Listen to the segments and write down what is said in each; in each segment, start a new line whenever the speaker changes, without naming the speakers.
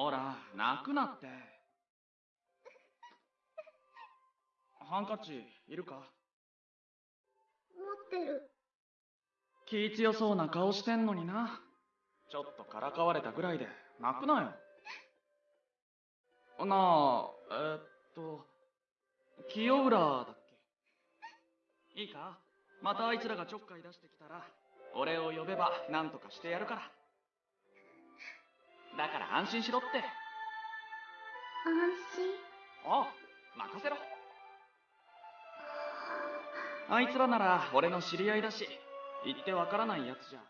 ほら泣くなって。ハンカチいるか？
持ってる。
気強そうな顔してんのにな。ちょっとからかわれたぐらいで泣くなよ。なあえー、っと清浦だっけ？いいか？またあいつらがちょっかい出してきたら俺を呼べば何とかしてやるからだから安心しろって。
安心？
ああ任せろ。あいつらなら俺の知り合いだし言ってわからないやつじゃ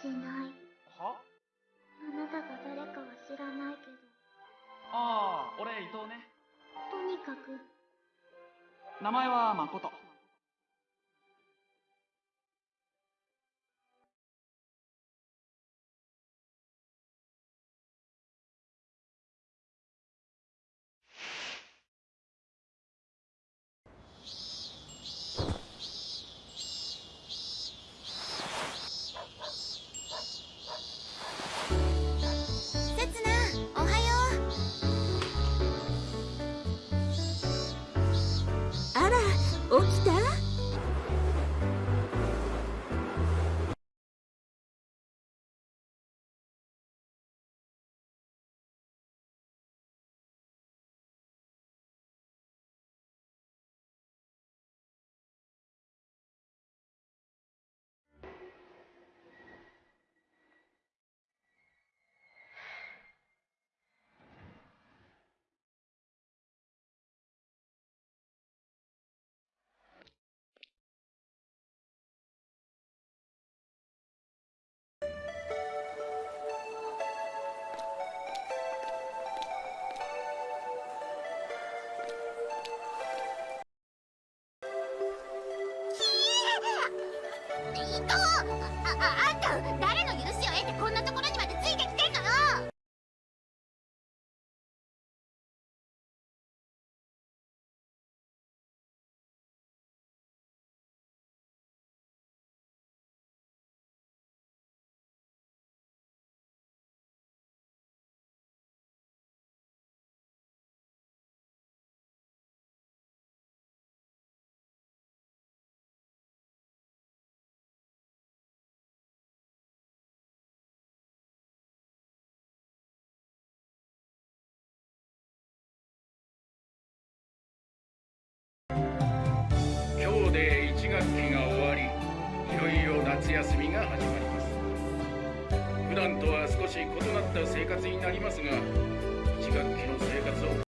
しない。
は？
あなたが誰かは知らないけど。
ああ俺伊藤ね。
とにかく。
名前は誠
と
は少し異なった生活になりますが1学期の生活を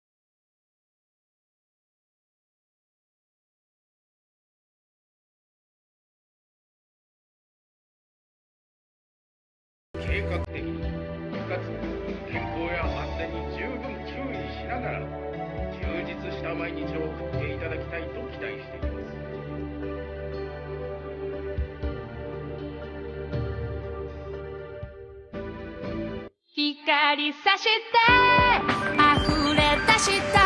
りさして溢れ出した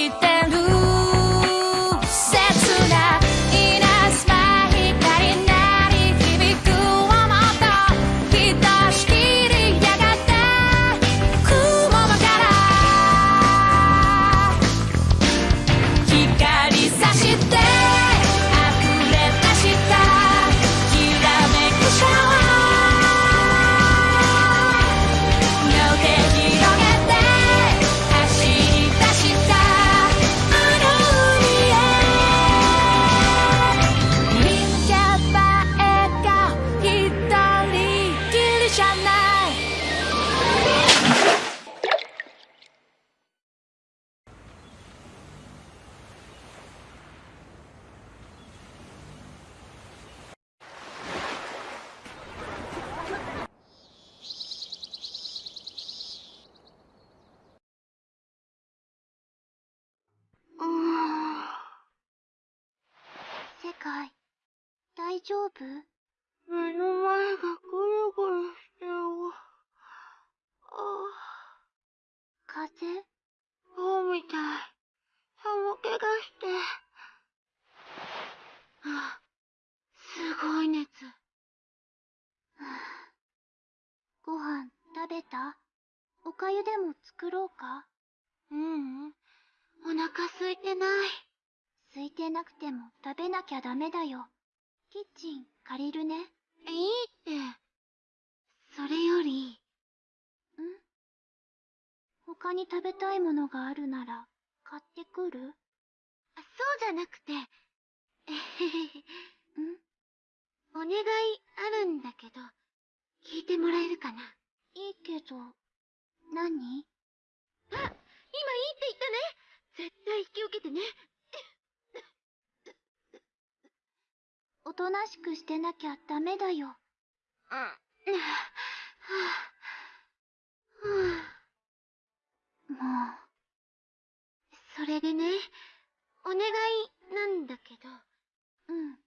し
て丈夫？
目の前がぐるぐるしてるわ。あ
風？邪
そうみたい。寒気がして。あ、すごい熱。
ご飯食べた？おかゆでも作ろうか？
ううん。お腹空いてない。
空いてなくても食べなきゃダメだよ。キッチン借りるね。ん
いいって。それより、
他に食べたいものがあるなら買ってくる？
そうじゃなくて、えへへへ。お願いあるんだけど、聞いてもらえるかな？い
いけど、何？
あ、今いいって言ったね絶対引き受けてね。
おとなしくしてなきゃダメだよ。
うん。はぁ、はぁ、
も
それでね、お願いなんだけど、
う、ん。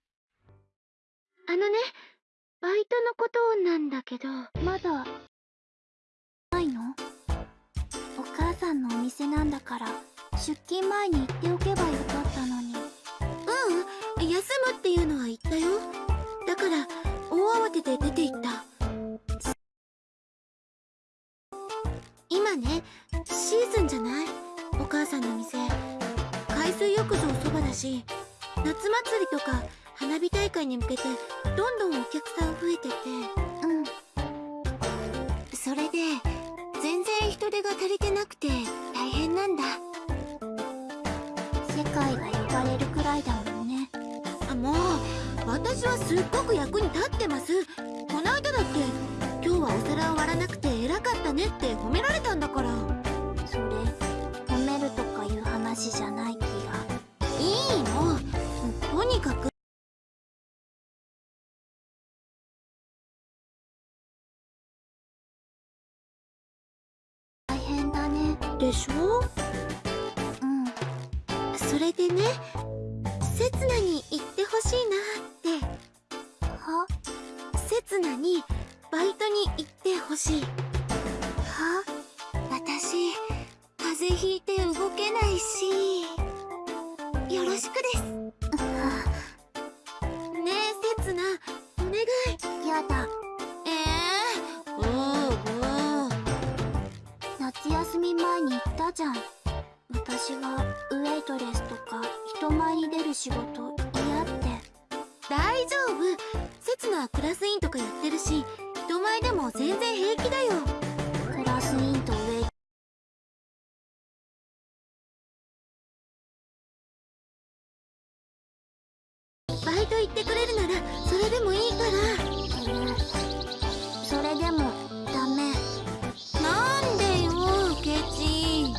あのね、バイトのことなんだけど、
まだ、ないの？お母さんのお店なんだから、出勤前に言っておけばよかったのに。
うん、休むっていうのは言ったよ。だから、大慌てで出て行った。今ね、シーズンじゃない？お母さんの店。海水浴場そばだし、夏祭りとか花火大会に向けて、どんどんお客さん増えてて。
うん。
それで、全然人手が足りてなくて大変なんだ。
世界が呼ばれるくらいだもん
もう、私はすっごく役に立ってます。こないだだって、今日はお皿を割らなくて偉かったねって褒められたんだから。
それ、褒めるとかいう話じゃない気が。
いいの。とにかく。
大変だね。
でしょ？
うん。
それでね、刹那に言ってほしいなって。
は
刹那に、バイトに行ってほしい。
は
私、風邪ひいて動けないし、よろしくです。
は
ねえ、刹那、お願い。
やだ。
ええー、おうおう。
夏休み前に言ったじゃん。私はウェイトレスとか人前に出る仕事。
大丈夫。刹那はクラス委員とかやってるし、人前でも全然平気だよ。
クラス委員とウェイ
バイト行ってくれるなら、それでもいいから。
それでもダメ。
なんでよ、ケチ。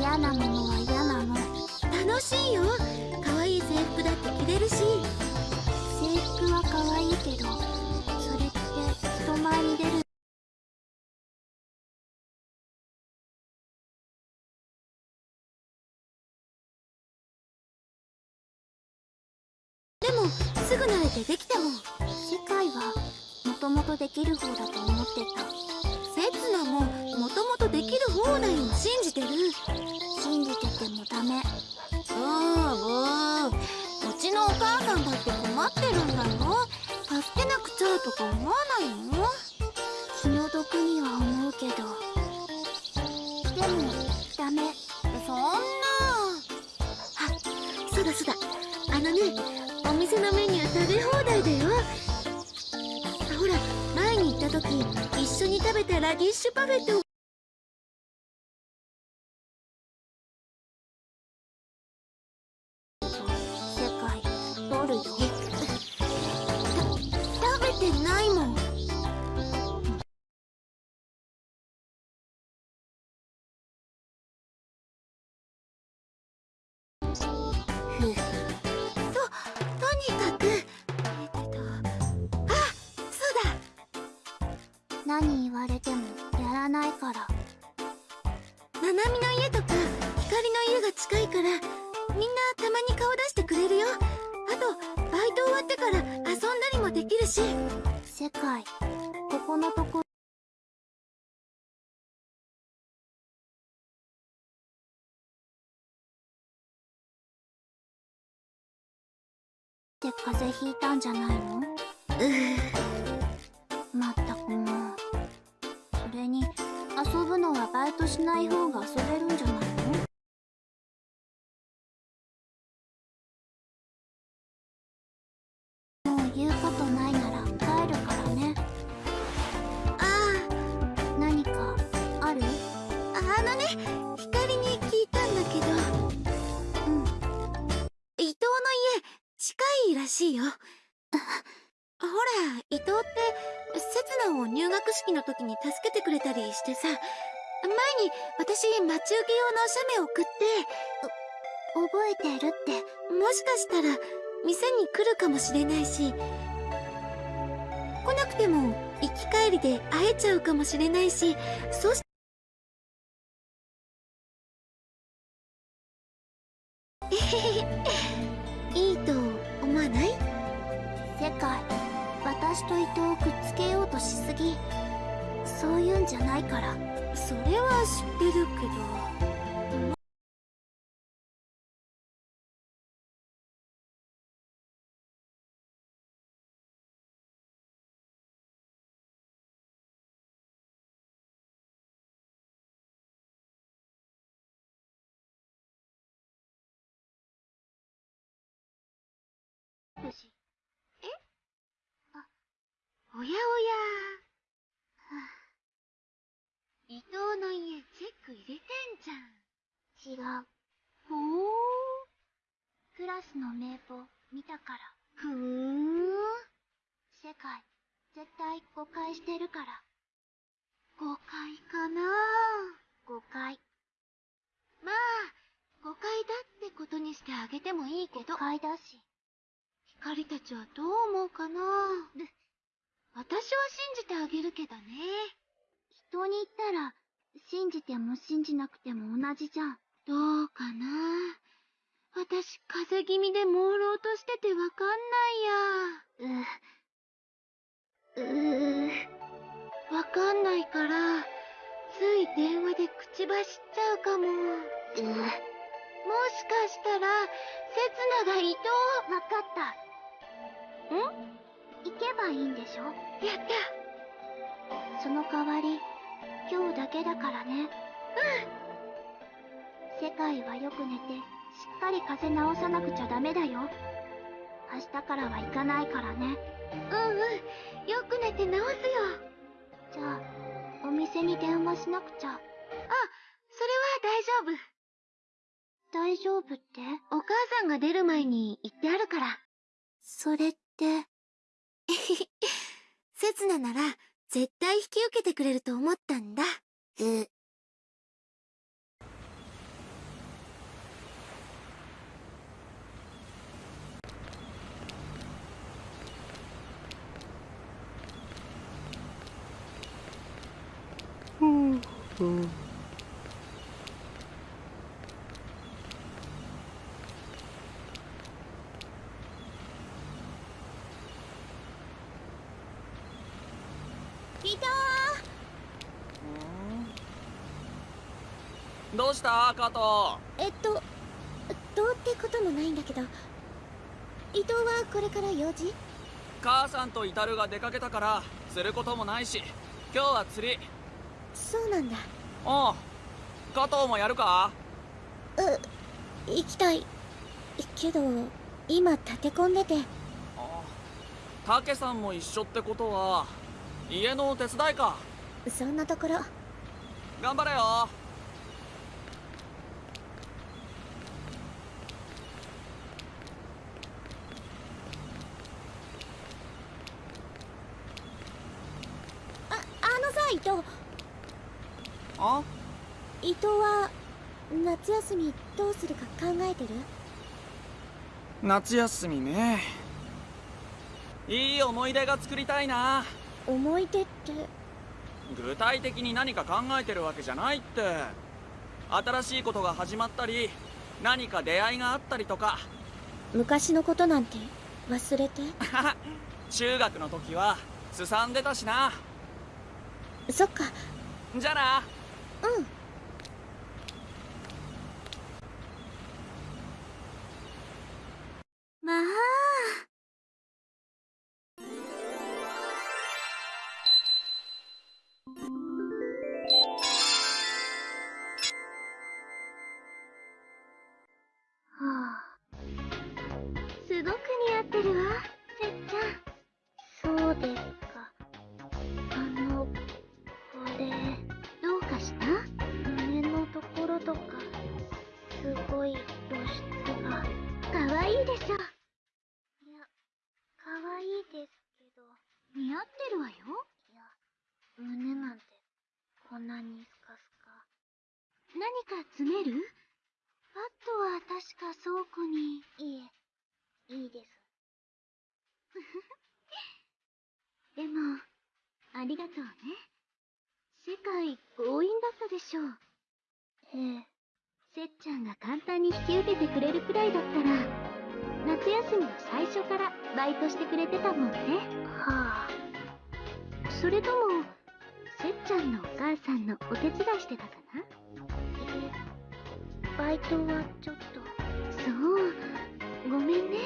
嫌なものは嫌なの。
楽しいよ。可愛い制服だって着れるし。
けど、それって人前に出る。
わ
れてもやらないから。
ななみの家とか光の家が近いからみんなたまに顔出してくれるよ。あとバイト終わってから遊んだりもできるし。
世界。ここのとこ。って風邪ひいたんじゃないの？まったくれに遊ぶのはバイトしない方が遊べるんじゃないの？もう言うことないなら帰るからね。
あ
何かある？
ああのね光に聞いたんだけど。
うん。
伊藤の家近いらしいよ。ほら伊藤って刹那を入学式の時に助けてくれたりしてさ前に私待ち受け用の写メ送って
覚えてるって
もしかしたら店に来るかもしれないし来なくても行き帰りで会えちゃうかもしれないしそし
私と伊藤をくっつけようとしすぎそういうんじゃないから。
それは知ってるけど。やおや。伊藤の家チェック入れてんじゃん。
違う。
ほー
クラスの名簿見たから。
ふーん。
世界絶対誤解してるから。
誤解かな。
誤解。
まあ誤解だってことにしてあげてもいいけど。
誤解だし。
光たちはどう思うかな私は信じてあげるけどね。
人に言ったら信じても信じなくても同じじゃん。
どうかな。私風邪気味で朦朧としててわかんないや。
ううー。
わかんないからつい電話で口走っちゃうかも。もしかしたら刹那が伊藤
わかった。ん？行けばいいんでしょ？
やった。
その代わり今日だけだからね。うん。世界はよく寝てしっかり風邪治さなくちゃダメだよ。明日からは行かないからね。
うんうん。よく寝て治すよ。
じゃあお店に電話しなくちゃ。
あそれは大丈夫。
大丈夫って？
お母さんが出る前に言ってあるから。
それって？
刹那なら絶対引き受けてくれると思ったんだ。
う
伊藤
どうした加藤。
えっとどうってこともないんだけど伊藤はこれから用事？
母さんとイタルが出かけたからすることもないし今日は釣り。
そうなんだ。
おう加藤もやるか？
う行きたい。けど今立て込んでて。
たけさんも一緒ってことは家の手伝いか。
そんなところ。
頑張れよ
ああのさ伊藤
あ？
伊藤は夏休みどうするか考えてる？
夏休みね。いい思い出が作りたいな。
思い出って？
具体的に何か考えてるわけじゃないって。新しいことが始まったり何か出会いがあったりとか。
昔のことなんて忘れて？
中学の時はすさんでたしな
そっか。
じゃあな。
うん
か詰める？バットは確か倉庫に。いえ。いいです。でもありがとうね。世界強引だったでしょう。ええ。せっちゃんが簡単に引き受けてくれるくらいだったら夏休みの最初からバイトしてくれてたもんね。はあ。それともせっちゃんのお母さんのお手伝いしてたかな？えバイトはちょっと。そう。ごめんね。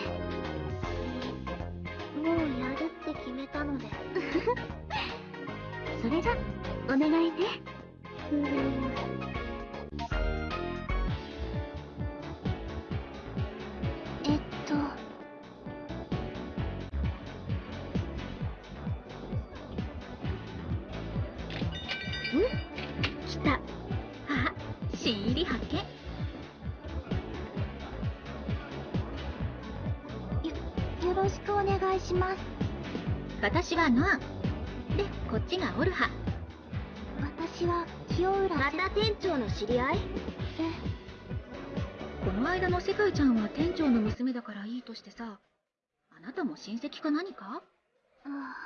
もうやるって決めたので。それじゃお願いね。うん。
私はノアでこっちがオルハ。
私は清浦。
また店長の知り合い？
え。
この間の世界ちゃんは店長の娘だからいいとしてさあなたも親戚か何か？
あ。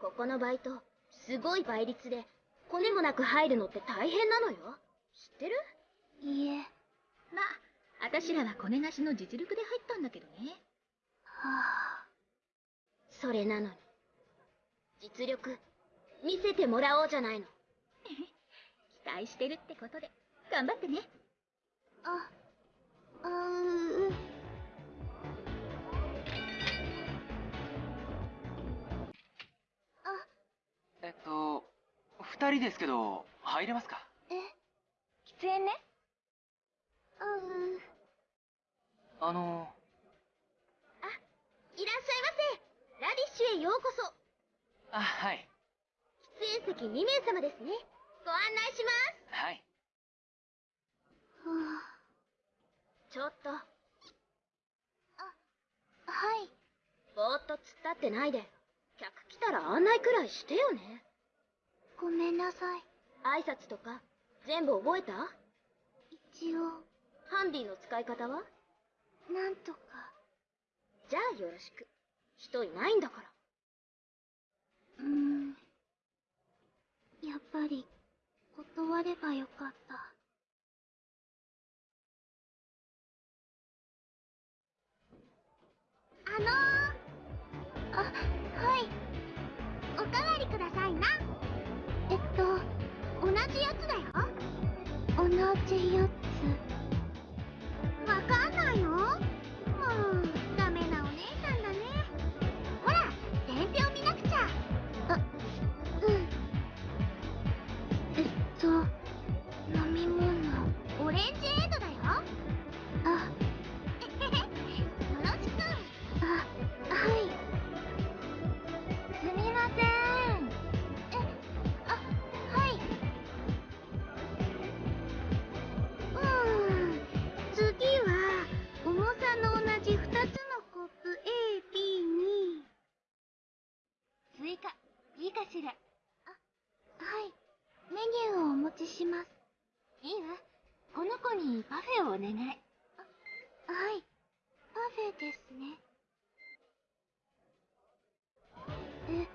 ここのバイトすごい倍率でコネもなく入るのって大変なのよ。知ってる？
いいえ。
まあ私らはコネなしの実力で入ったんだけどね。
はあ。
それなのに実力見せてもらおうじゃないの。期待してるってことで頑張ってね。
ああうう
えっと二人ですけど入れますか？
え？
喫煙ね。
あう
あの
いらっしゃいませラディッシュへようこそ
あはい
喫煙席2名様ですね。ご案内します。
はい。
は
ちょっと。
あはい。
ぼーっと突っ立ってないで。客来たら案内くらいしてよね。
ごめんなさい。
挨拶とか全部覚えた？
一応。
ハンディの使い方は？
なんとか。
じゃあよろしく。人いないんだから。
うーんやっぱり断ればよかった。あのー、あはい。おかわりくださいな。えっと同じやつだよ。同じやつ。わかんないの？もうかしら？あはい。メニューをお持ちします。いいわ。この子にパフェをお願い。あはい。パフェですね。え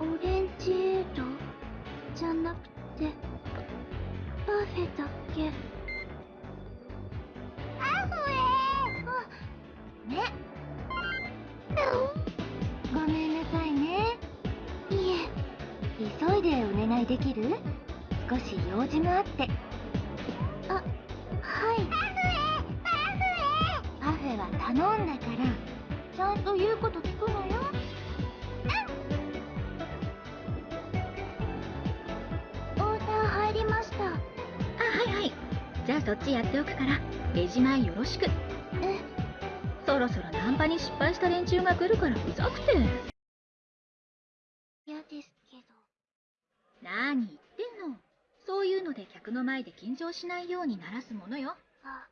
オレンジエードじゃなくてパフェだけ？パフェあね。ごめん。急いでお願いできる？少し用事があって。あはい。パフェ。パフェパフェは頼んだから。ちゃんと言うこと聞くのよ。オーダー入りました。
あはいはい。じゃあそっちやっておくから。レジ前よろしく。
え？
そろそろナンパに失敗した連中が来るからうざくて
嫌ですけど
何言ってんの。そういうので客の前で緊張しないようにならすものよ。
あ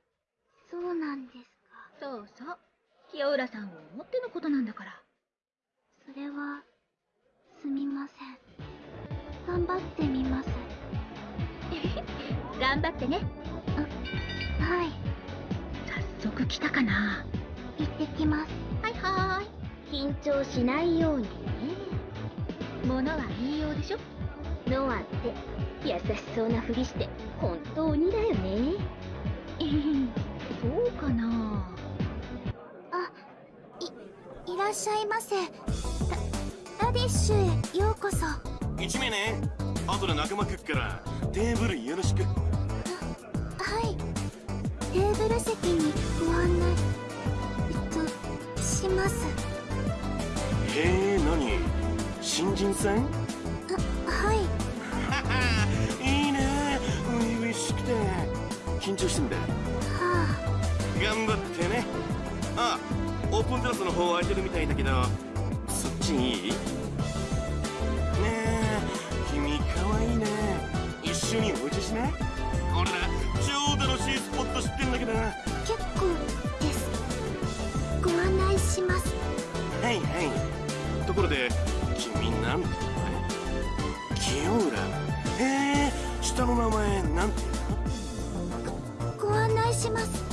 そうなんですか。
そうそう。清浦さんを思ってのことなんだから。
それはすみません。頑張ってみます
頑張ってね。
はい。
早速来たかな。
行ってきます。
はいは
緊張しないようにね。
ーい物は言いようでしょ
ノアって優しそうなふりして本当にだよね。
そうかな？
あいいらっしゃいませ。ララディッシュへようこそ。
1名ね。後で仲間来っからテーブルよろしく。
はい。テーブル席にご案内えっとします。
へえ何？新人さん？しくて緊張してんだ
は
頑張ってね。あオープンテラスの方空いてるみたいだけどそっちいい？ねえ君かわいいね。一緒にお茶しない？俺ら超楽しいスポット知ってんだけど。は
あ結構です。ご案内します。
いはい。ところで君なんて？清浦？へえ下の名前なんて
ご案内します。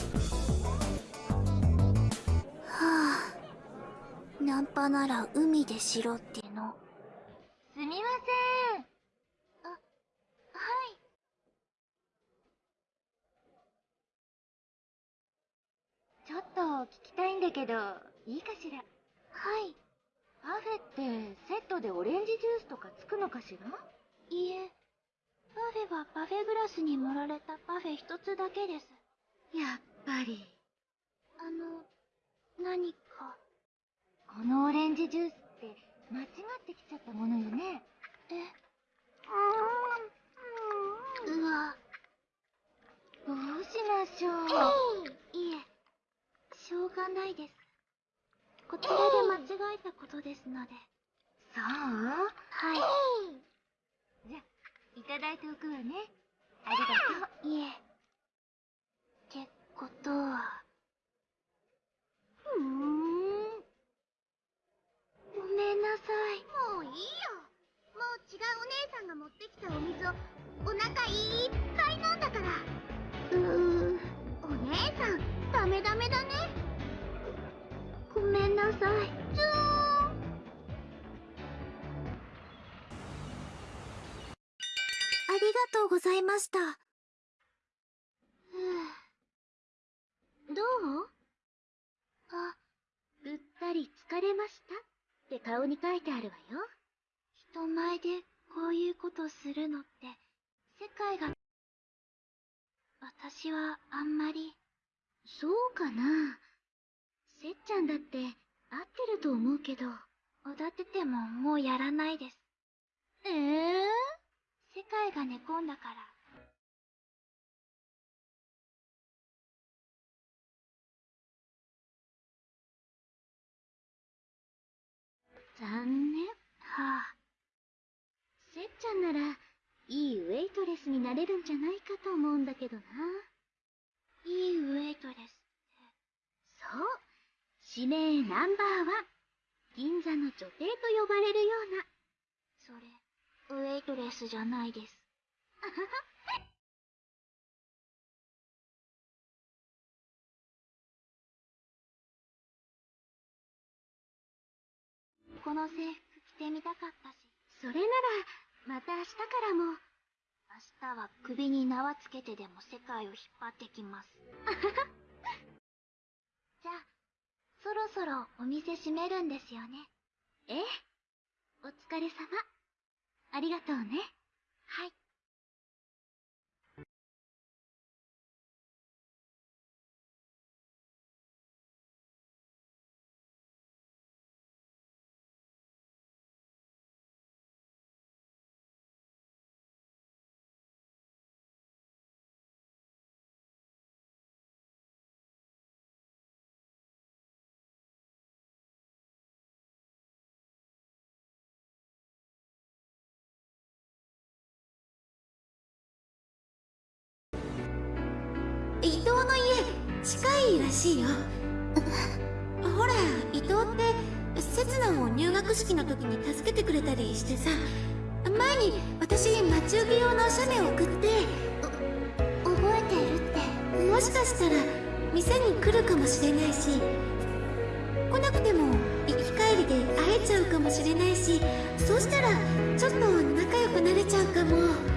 はあナンパなら海でしろっての。すみません。あはい。ちょっと聞きたいんだけどいいかしら？はい。パフェってセットでオレンジジュースとかつくのかしら？いいえ。パフェはパフェグラスに盛られたパフェ一つだけです。
やっぱり
あの、何か。
このオレンジジュースって間違ってきちゃったものよね
え、うわ。
どうしましょう
いえ、しょうがないです。こちらで間違えたことですので。
そう？
はい。
じゃいただいておくわねありがとう
いえ。ってことは。ふーん。ごめんなさい。もういいよ。もう違うお姉さんが持ってきたお水をお腹いっぱい飲んだから。うー。お姉さん、ダメダメだね。ごめんなさい。ずーありがとうございました。どう？あ、ぐったり疲れました？って顔に書いてあるわよ。人前でこういうことするのって、世界が、私はあんまり、そうかな？せっちゃんだって合ってると思うけど、踊っててももうやらないです。ええ世界が寝込んだから。残念。はあ。せっちゃんなら、いいウェイトレスになれるんじゃないかと思うんだけどな。いいウェイトレスって。そう。指名ナンバーワン。銀座の女帝と呼ばれるような。それ、ウェイトレスじゃないです。この制服着てみたかったし。それなら、また明日からも。明日は首に縄つけてでも世界を引っ張ってきます。じゃあ、そろそろお店閉めるんですよね。ええ。お疲れ様。ありがとうね。はい。
らしいよ。ほら伊藤って刹那を入学式の時に助けてくれたりしてさ。前に私待ち受け用の写メ送って。
覚えてるって。
もしかしたら店に来るかもしれないし。来なくても行き帰りで会えちゃうかもしれないし。そうしたらちょっと仲良くなれちゃうかも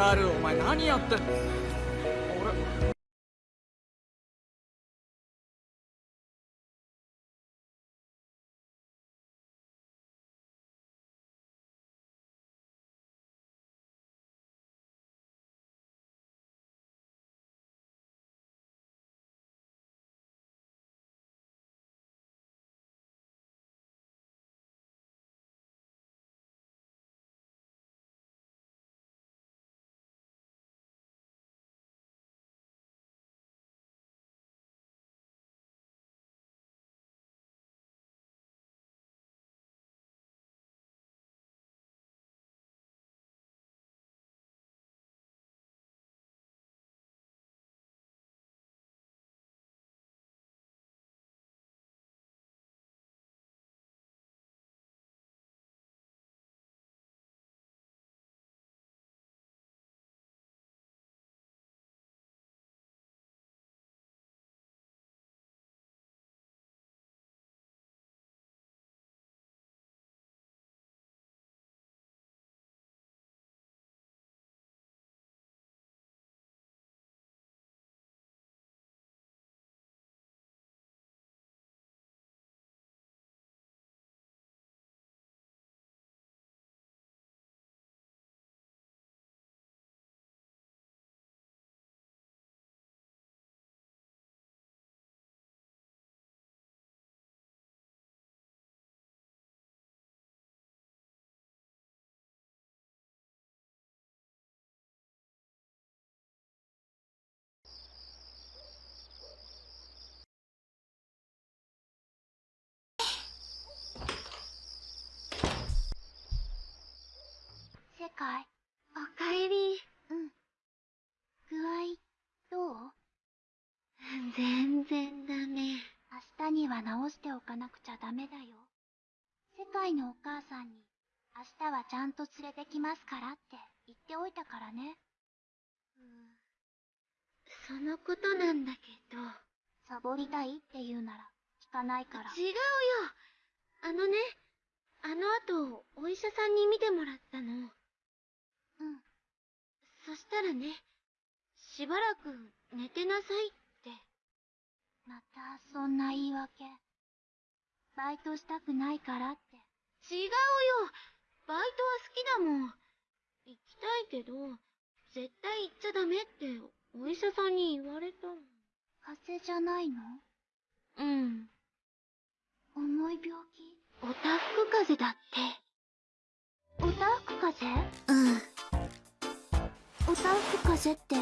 カールお前何やって俺
世界
おかえり
うん。具合、どう？
全然ダメ
明日には直しておかなくちゃダメだよ。世界のお母さんに、明日はちゃんと連れてきますからって言っておいたからね。
そのことなんだけど
サボりたいって言うなら、聞かないから。
違うよあのねあの後お医者さんに見てもらったの
うん。
そしたらねしばらく寝てなさいって。
また、そんな言い訳。バイトしたくないからって。
違うよ。バイトは好きだもん。行きたいけど絶対行っちゃダメってお医者さんに言われたの。
風邪じゃないの？
うん。
重い病気？
おたふく風邪だっ
おたふく風邪？
てうん
おたふく風邪って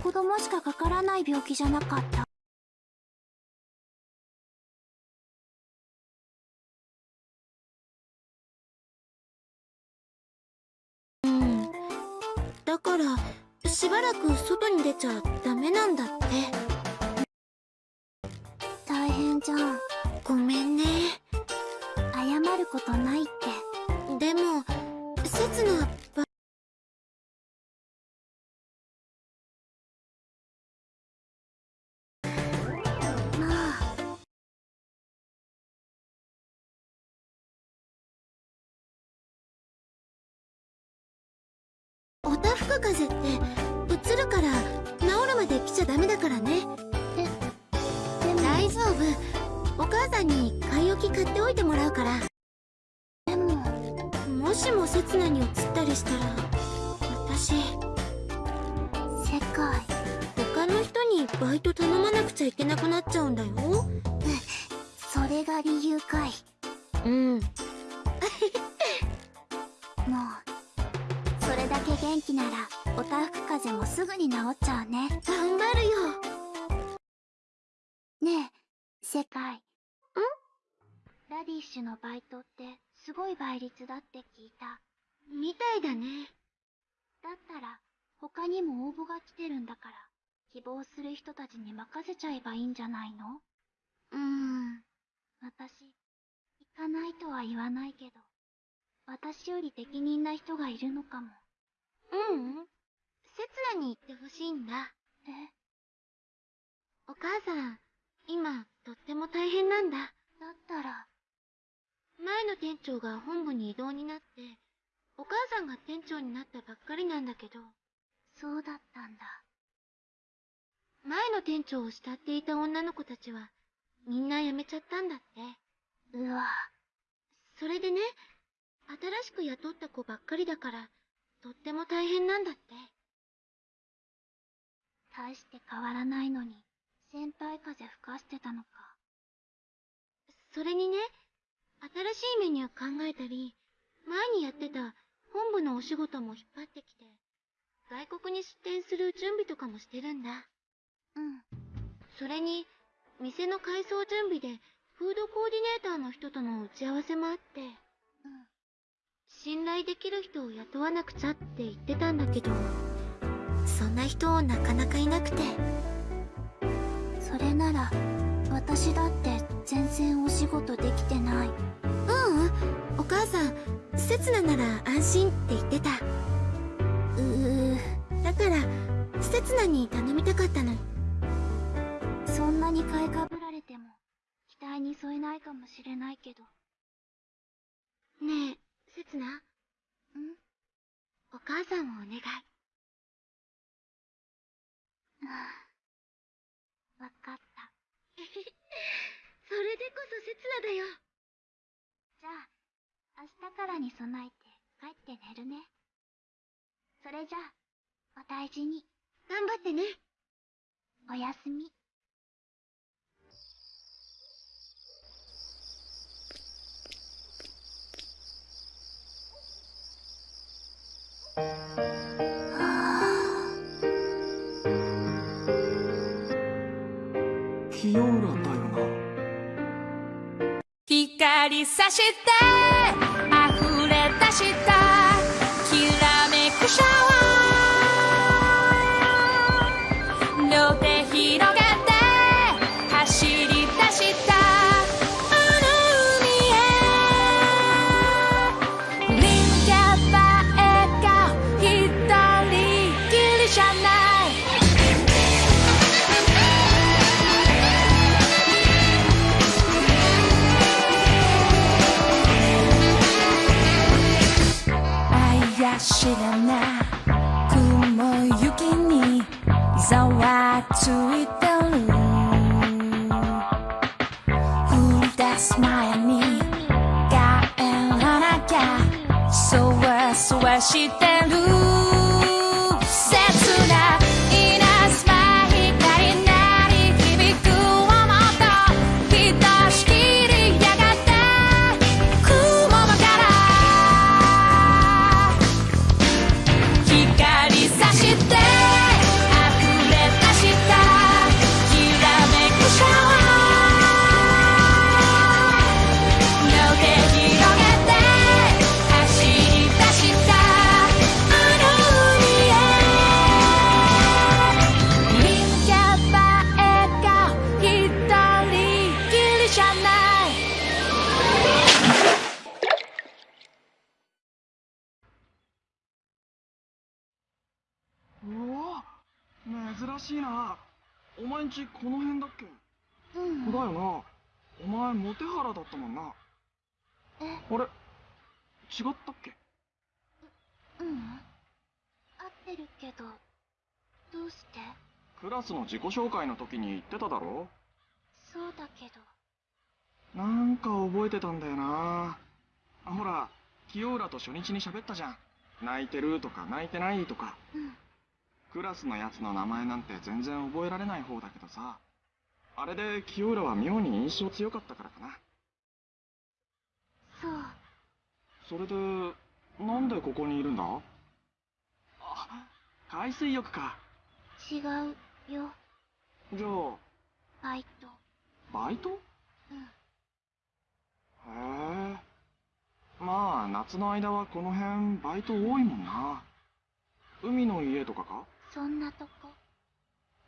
子供しかかからない病気じゃなかった。
うん。だからしばらく外に出ちゃダメなんだって。
大変じゃん。
ごめんね。
謝ることないって。
でも刹那おたふく風邪ってうつるから治るまで来ちゃダメだからね。大丈夫。お母さんに買い置き買っておいてもらうから。
でも
もしも刹那に移ったりしたら私
世界
他の人にバイト頼まなくちゃいけなくなっちゃうんだよ。
それが理由かい。
うん。
もうそれだけ元気ならおたふく風邪もすぐに治っちゃうね。
頑張るよ。
ねえ世界。ん？ラディッシュのバイトってすごい倍率だって聞いた。
みたいだね。
だったら他にも応募が来てるんだから希望する人たちに任せちゃえばいいんじゃないの？
うーん。
私行かないとは言わないけど私より適任な人がいるのかも
ううん。刹那に行ってほしいんだ。
え
お母さん今とっても大変なんだ。
だったら。
前の店長が本部に異動になってお母さんが店長になったばっかりなんだけど。
そうだったんだ。
前の店長を慕っていた女の子たちはみんな辞めちゃったんだって。
うわ。
それでね新しく雇った子ばっかりだからとっても大変なんだって。
大して変わらないのに先輩風吹かしてたのか。
それにね新しいメニュー考えたり前にやってた本部のお仕事も引っ張ってきて外国に出店する準備とかもしてるんだ。
うん。
それに店の改装準備でフードコーディネーターの人との打ち合わせもあってできる人を雇わなくちゃって言ってたんだけどそんな人なかなかいなくて。
それなら私だって全然お仕事できてない。う
うん。お母さん刹那なら安心って言ってた。
うー。
だから刹那に頼みたかったの
そんなに買いかぶられても期待に添えないかもしれないけど。
ねえ刹那
ん。
お母さんをお願い。
わかった。
それでこそ刹那だよ。
じゃあ明日からに備えて帰って寝るね。それじゃあお大事に。
頑張ってね。
おやすみ
清浦だよな。
光さして溢れ出した。
んちこの辺だっけ？
うん。
だよな。お前モテハラだったもんな。
え？
あれ？違ったっけ？
うん。合ってるけどどうして？
クラスの自己紹介の時に言ってただろ？
そうだけど。
なんか覚えてたんだよな。あほら清浦と初日に喋ったじゃん。泣いてるとか泣いてないとか。
うん
クラスのやつの名前なんて全然覚えられない方だけどさ。あれで清浦は妙に印象強かったからかな。
そう。
それでなんでここにいるんだ？あ海水浴か。
違うよ。
じゃあ
バイト。
バイト？
うん。
へえ。まあ夏の間はこの辺バイト多いもんな。海の家とかか？
そんなとこ。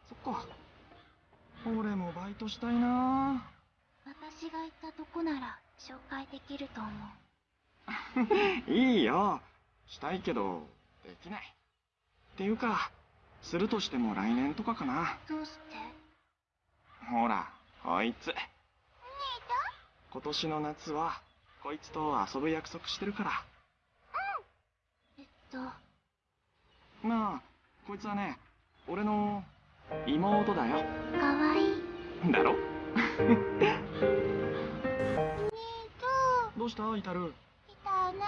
そっか。俺もバイトしたいな。
私が行ったとこなら紹介できると思う。
いいよ。したいけどできない。っていうかするとしても来年とかかな。
どうして？
ほらこいつ。今年の夏はこいつと遊ぶ約束してるから。
えっと。
まあこいつはね俺の妹だよ。
かわいい。
だろ？どうした？イタル。
来たね。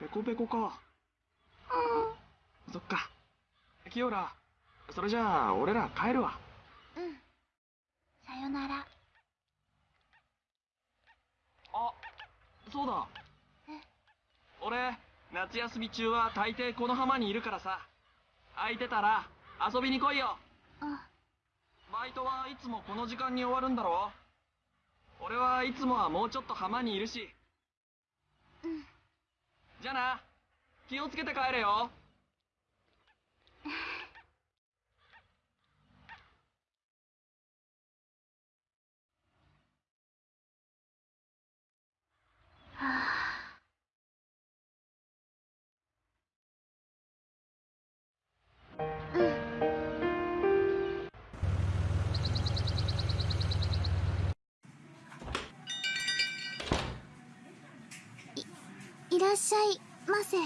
ペ
コペコ。か。
く
そっか。清浦それじゃあ俺ら帰るわ。
うんうん。さよなら。
あそうだ。
え？
俺夏休み中は大抵この浜にいるからさ。空いてたら遊びに来いよ。
あ。
バイトはいつもこの時間に終わるんだろ俺はいつもはもうちょっと浜にいるし。
うん。
じゃあな気をつけて帰れよ。
は あいらっしゃいませ。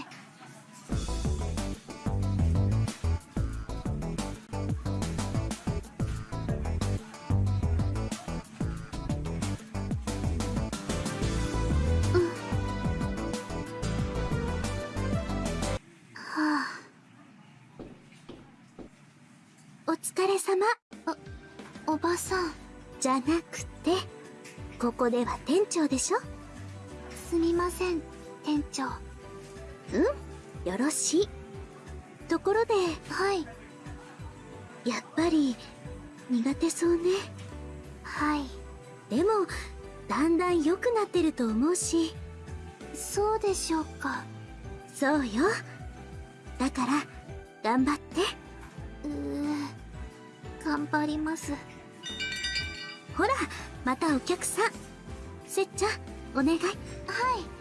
お疲れ様。おおばさん。じゃなくてここでは店長でしょ？すみません。店長。うん？よろしい。ところで。はい。やっぱり苦手そうね。はい。でもだんだん良くなってると思うし。そうでしょうか。そうよ。だから頑張って。うー頑張ります。ほらまたお客さん。せっちゃんお願い。はい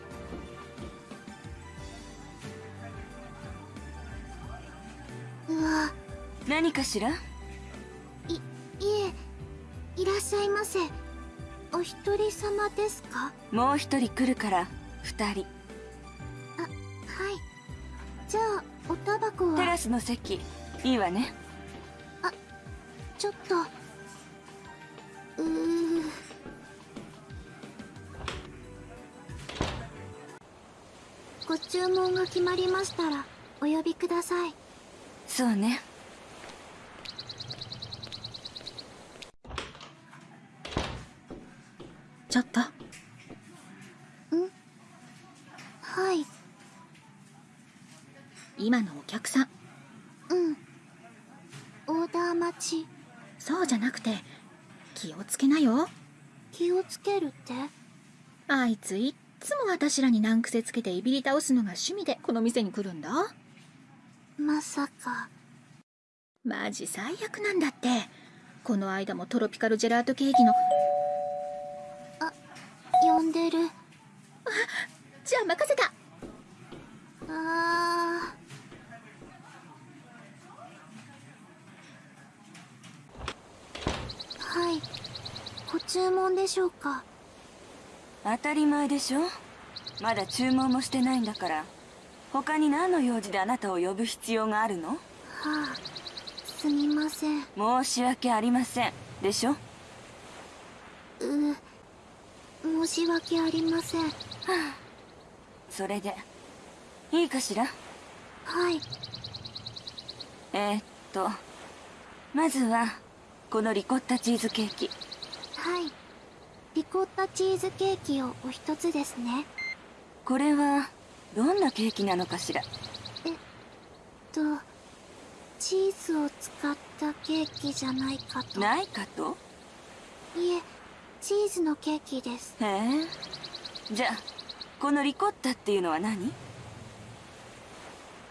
うわ
何かしら？
いいえいらっしゃいませ。お一人様ですか？
もう一人来るから二人。
あはい。じゃあおタバコは？
テラスの席。いいわね。
ちょっと。うー。ご注文が決まりましたらお呼びください
そうね。
ちょっと。
はい。
今のお客さん。
うん。オーダー待ち。
そうじゃなくて気をつけなよ。
気をつけるって？
あいついっつも私らに難癖つけていびり倒すのが趣味でこの店に来るんだ
まさか。
マジ最悪なんだって。この間もトロピカルジェラートケーキの。
あ呼んでる。
あじゃあ任せた。
ああはい。ご注文でしょうか。
当たり前でしょ。まだ注文もしてないんだから。他に何の用事であなたを呼ぶ必要があるの？
はあすみません。う
申し訳ありません。でしょ？
申し訳ありません。
それでいいかしら？
はい。
えー、っとまずはこのリコッタチーズケーキ。
はい。リコッタチーズケーキをお一つですね。
これはどんなケーキなのかしら？
とチーズを使ったケーキじゃないかと。
ないかと？
いえチーズのケーキです。
へえ。じゃあこのリコッタっていうのは何？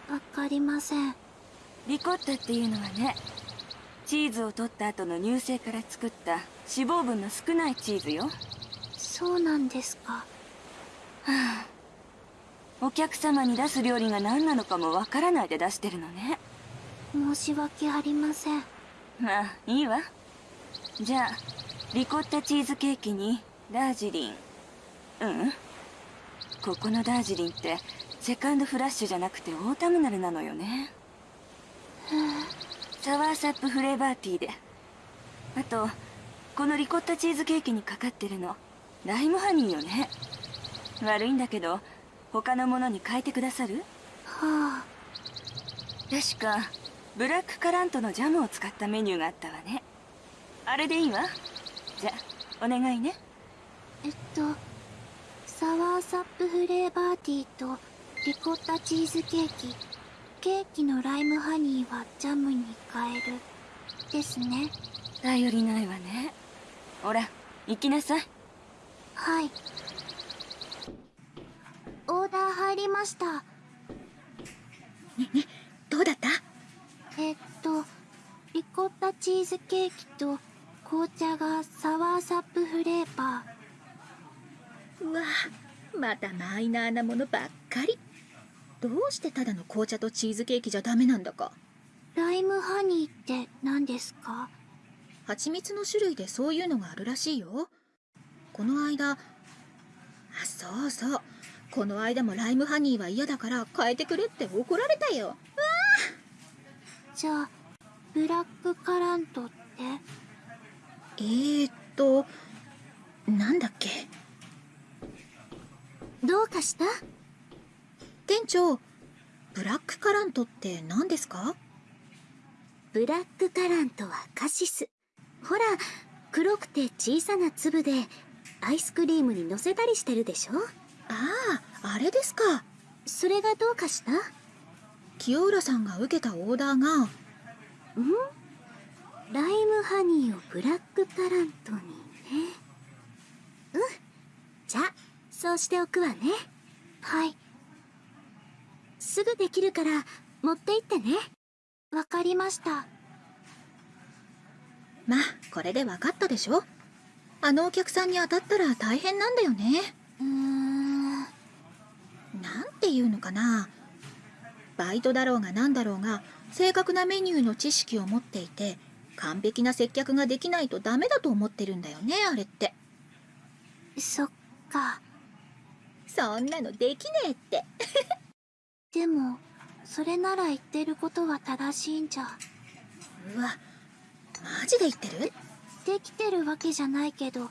わかりません。
リコッタっていうのはねチーズを取った後の乳製から作った脂肪分の少ないチーズよ。
そうなんですか
お客様に出す料理が何なのかもわからないで出してるのね。
申し訳ありません。
まあいいわ。じゃあリコッタチーズケーキにダージリン。うん。ここのダージリンってセカンドフラッシュじゃなくてオータムナルなのよね。サワーサップフレーバーティーで。あとこのリコッタチーズケーキにかかってるのライムハニーよね。悪いんだけど他のものに変えてくださる？
はあ。
確かブラックカラントのジャムを使ったメニューがあったわね。あれでいいわ。じゃあお願いね。
えっとサワーサップフレーバーティーとリコッタチーズケーキ。ケーキのライムハニーはジャムに変えるですね。
頼りないわね。ほら行きなさい。
はいオーダー入りました。
どうだった？
えっとリコッタチーズケーキと紅茶がサワーサップフレーバー。
うわまたマイナーなものばっかり。どうしてただの紅茶とチーズケーキじゃダメなんだか。
ライムハニーって何ですか？
蜂蜜の種類でそういうのがあるらしいよ。この間あそうそうこの間もライムハニーは嫌だから変えてくれって怒られたよ。
じゃあブラックカラントって？
えー、っとなんだっけ？
どうかした？
店長ブラックカラントって何ですか？
ブラックカラントはカシス。ほら黒くて小さな粒でアイスクリームに乗せたりしてるでしょ？
あああれですか。
それがどうかした
清浦さんが受けたオーダーが。
ん？ライムハニーをブラックカラントにね。うん。じゃあそうしておくわね。
はい。
すぐできるから持って行ってね。
わかりました。
まあこれで分かったでしょ。あのお客さんに当たったら大変なんだよね。
うーん
ていうのかな。バイトだろうがなんだろうが正確なメニューの知識を持っていて完璧な接客ができないとダメだと思ってるんだよねあれって。
そっか。
そんなのできねえって。
でもそれなら言ってることは正しいんじゃ。
うわマジで言ってる？
できてるわけじゃないけど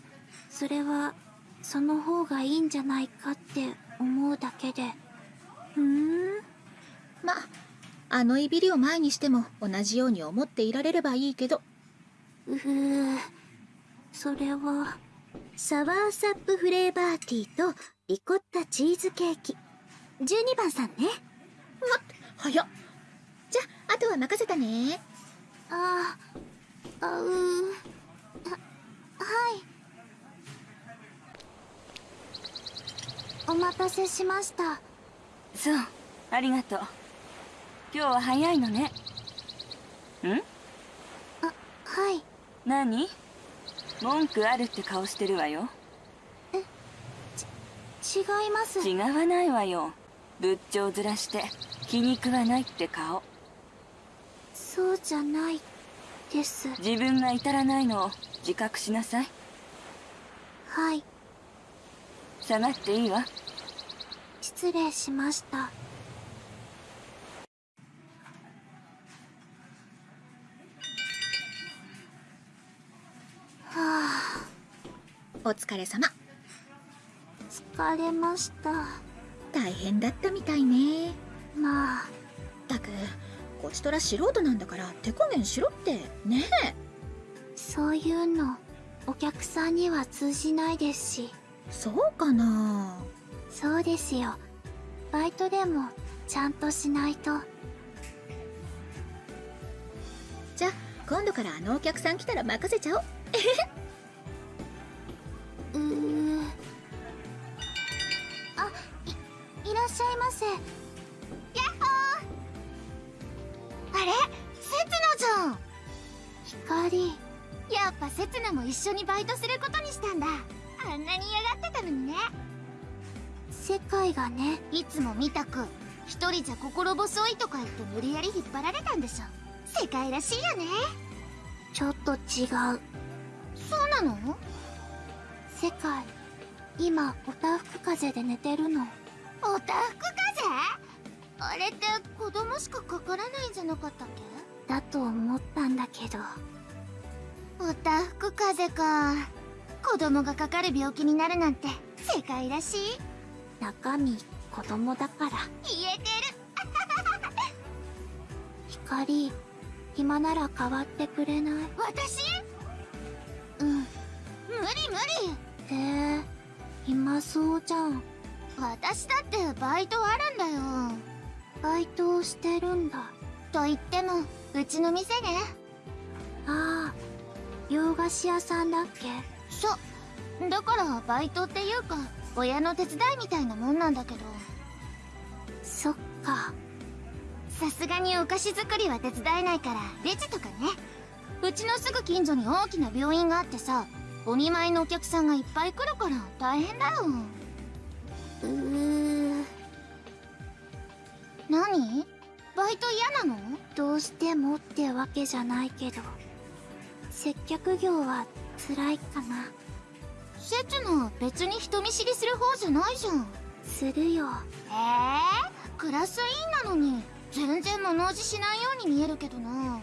それはその方がいいんじゃないかって思うだけで。
ん。まああのいびりを前にしても同じように思っていられればいいけど。
うふそれは
サワーサップフレーバーティーとリコッタチーズケーキ。12番さんね。
早っ。じゃああとは任せたね。
ああうー。ははいお待たせしました。
そうありがとう。今日は早いのね。ん？
はい。
何？文句あるって顔してるわよ。
違います。
違わないわよ。仏頂面して気に食わないって顔。
そうじゃないです。
自分が至らないのを自覚しなさい。
はい
下がっていいわ。
失礼しました。はあ。
お疲れ様。
疲れました。
大変だったみたいね。
まあ。
ったくこちとら素人なんだから手加減しろって。ねえ。
そういうのお客さんには通じないですし
そうかな？
そうですよ。バイトでもちゃんとしないと。
じゃあ今度からあのお客さん来たら任せちゃおう。
うーあいいらっしゃいませ。やっほー。あれ？せつなじゃん。光。やっぱせつなも一緒にバイトすることにしたんだあんなに嫌がってたのにね。世界がね。いつも見たく一人じゃ心細いとか言って無理やり引っ張られたんでしょ。世界らしいよね。ちょっと違う。そうなの？世界今おたふく風邪で寝てるの。おたふく風邪？あれって子供しかかからないんじゃなかったっけ？だと思ったんだけど。おたふく風邪か子供がかかる病気になるなんて世界らしい。中身子供だから。言えてる。光暇なら代わってくれない？私？うん。無理無理。へえ暇そうじゃん。私だってバイトあるんだよ。バイトをしてるんだ。と言ってもうちの店ね。ああ洋菓子屋さんだっけ？そう。だからバイトっていうか親の手伝いみたいなもんなんだけど。そっか。さすがにお菓子作りは手伝えないからレジとかね。うちのすぐ近所に大きな病院があってさお見舞いのお客さんがいっぱい来るから大変だよ。うー。何？バイト嫌なの？どうしてもってわけじゃないけど。接客業は辛いかな。セツナ別に人見知りする方じゃないじゃん。するよ。ええー、クラス委員なのに全然物おじしないように見えるけどな。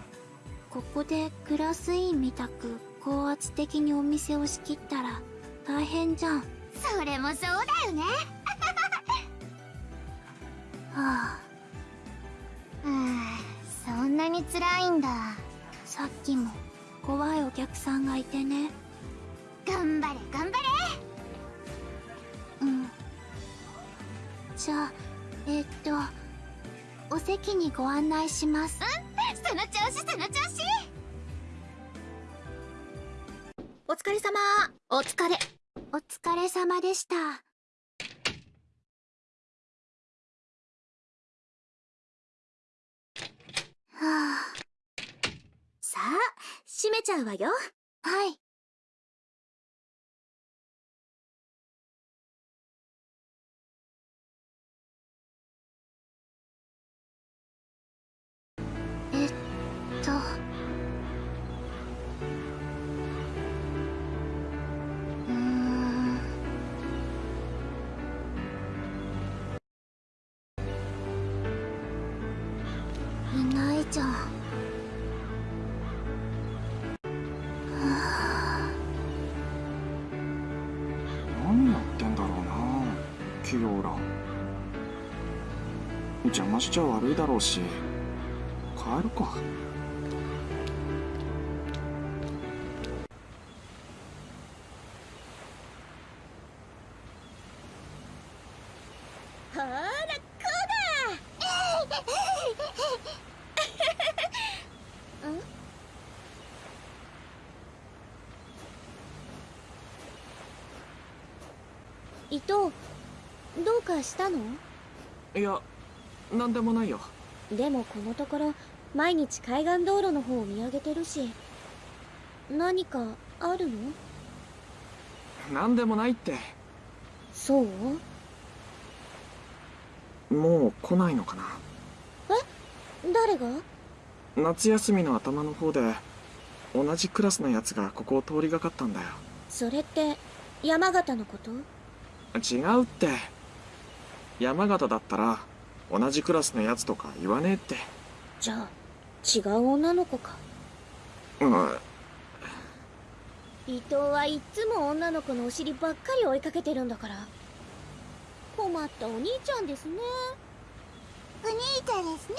ここでクラス委員みたく高圧的にお店を仕切ったら大変じゃん。それもそうだよね。はあ。そんなに辛いんだ。さっきも怖いお客さんがいてね。頑張れ頑張れ。うん。じゃあえー、っとお席にご案内します。うんその調子その調子。
お疲れ様。
お疲れ。お疲れ様でした。はあ
さあ閉めちゃうわよ。
はい。えっと。うーん。いないじゃん。
キヨーラ邪魔しちゃ悪いだろうし帰るか。
毎日海岸道路の方を見上げてるし何かあるの？
何でもないって。
そう？
もう来ないのかな。
誰が？
夏休みの頭の方で同じクラスのやつがここを通りがかったんだよ。
それって山形のこと？
違うって。山形だったら同じクラスのやつとか言わねえって。
じゃあ違う女の子か。
うん。
伊藤はいっつも女の子のお尻ばっかり追いかけてるんだから。困ったお兄ちゃんですね。
お兄ちゃんですね。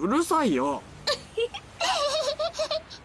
うるさいよ